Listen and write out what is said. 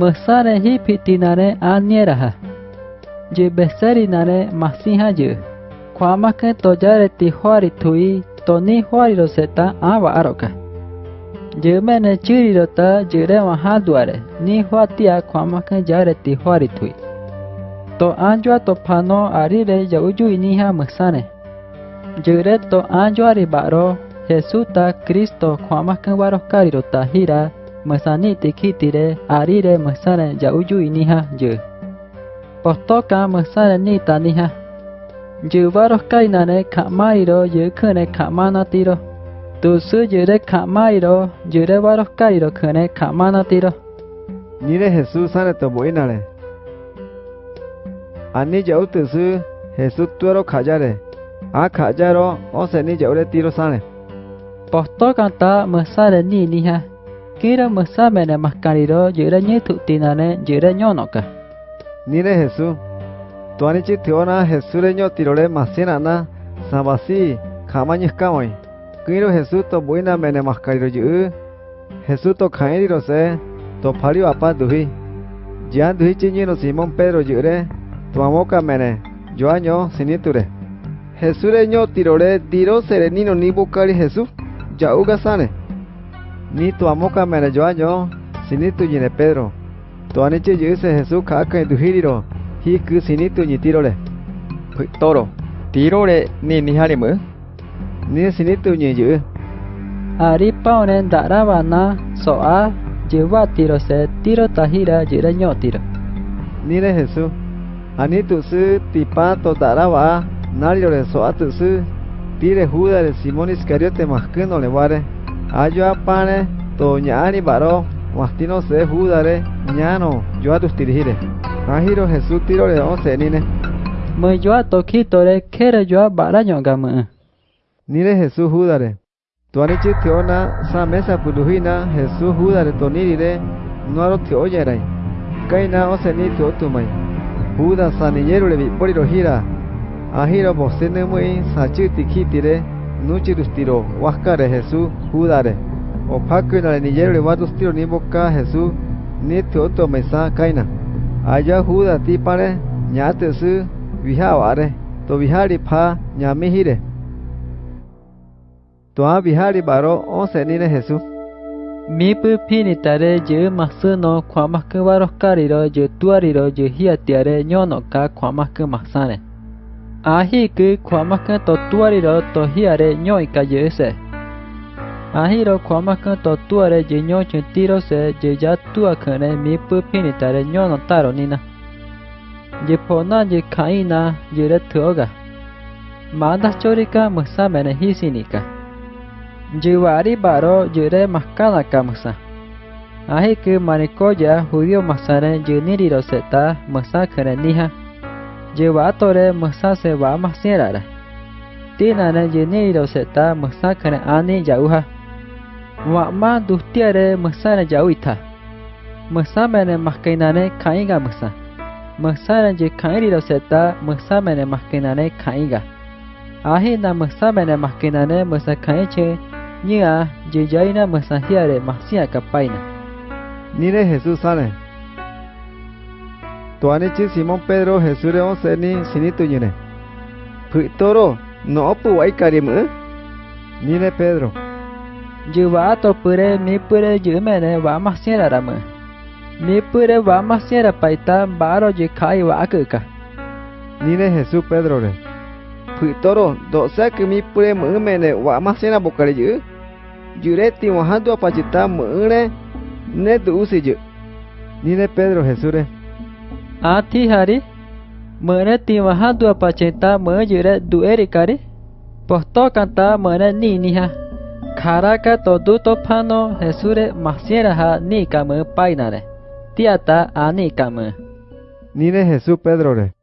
मसारे ही फिटी नारे आने रहा जे बेसरी नारे मासी हाँ जे के तो जारे तिहारी थुई तोनी हुआरी रोसेता आ वारो का जे मैंने चिरी रोता जेरे वहाँ द्वारे नी हुआतिया ख्वामा के जारे तिहारी थुई तो आंजुआ तो फानो आरी रे जाऊजू इनी हाँ मसाने जेरे तो आंजुआ रे बारो हेसुता क्रिस्तो ख्वामा के वारो कारी रोता हीरा masani tikitire arire masana jauju iniha je. Postoka masana ni taniha. Je varos kainane kamairo je kune kamanatiro. Tusu jure kamairo jure varos kairo kune kamanatiro. Nire Jesús ane toboinare. Ani jau tusu Jesús tuero kajare. A kajaro o seni jaure tiro sane. Postoka ta masana ni niha. Kira mesamene maskariro jere nye tutinane jere nyonoka. Nire Jesús. Tuani chi tiona Jesús reño tirole masina na sabasi kamañis kamoi. Kiro Jesús to buena mene maskariro yu. Jesús to kairiro se to pario apa duhi. Jian duhi chi no Simón Pedro yure. Tu amoka mene. Yo año siniture. Jesús reño tirole diro serenino ni bukari Jesús. Yauga sane. Ni tu amoka mene yo año sinitu yine Pedro. Tu anichi yuse Jesús kaka duhiriro. Hi ku sinitu ni tirole. toro tirore ni niharimu Ni sinitu ni yu. Ari paunen daravana soa jewa tiro se tiro tahira jere nyo tiro. Nire Jesús. Ani tu su tipa to daraba. Nario le so atu su. Tire Judas de Simón Iscariote masqueno le ware. Ayo apane to ñani baro. Mastino se Judare ñano yo atus tirihire. Ahiro Jesús tiro le once nine. Me yo tokitore kere yo baraño gamu. Nire Jesús Judare. Tuanichi teona sa mesa puluhina Jesús Judare tonirire. Nuaro te oyerai. Kaina ose ni te otumai. Judas sanillero le vipori gira. Ahiro bosene muy sachi tikitire. nuchiristiro huascare Jesús judare opaco narenillero levatustiro nimboka Jesús niti otomesa kaina aya juda tipare ñatesy vihava're tovihari pha ñamihíre tuã vihari baro osẽnire Jesús Mipi pinitare yı masyno kuamakı baroskariro yı tuariro yı hiatiare ñonoka kuamakı masãre Ahiki kwamaka totuariro tohiare ñoikayese. Ahiro kwamaka totuare yeñochuntirose yeyatuakane mipupinitare ñonotaro nina. Yepona yekaina yeretuoga. Manda chorika musamene hisinika. Yiwari baro yere maskanaka musa. Ahiki manikoya judío masare yenirirose ta masakane niha जेवा तोरे महसा सेवा महसेरा तेना जेने रोसेता महसा खन आने जाऊहा वामा दुहतिया रे महसा ने जाऊ था महसा मैंने महकैनाने खाएगा महसा महसा ने जे खाई रोसेता महसा मैंने महकैनाने खाएगा आहे ना महसा मैंने महकैनाने महसा खाए छे निया जे जाई ना महसा हियारे महसिया का पाईना निरे हेसू सारे tuanichi Simon Pedro Jesús de once ni sinito yene. No opu aikarim, eh? Nine Pedro. Yuva topure mi pure yumene va más sierra rama. Mi pure va más sierra paita baro yikai va akuka. Nine Jesús Pedro. Pitoro, do sa que mi pure mumene va más sierra bocare yu. Yureti eh? mojando apachita mune ne duusi yu. Nine Pedro Jesús. Ati hari mana Timah dua pacenta menjadi dua kari Posto kanta mana ni niha. Karaka todu topano hesure masyera ha ni kamu painare. Tiata ani kamu. Nire Jesus Pedro re.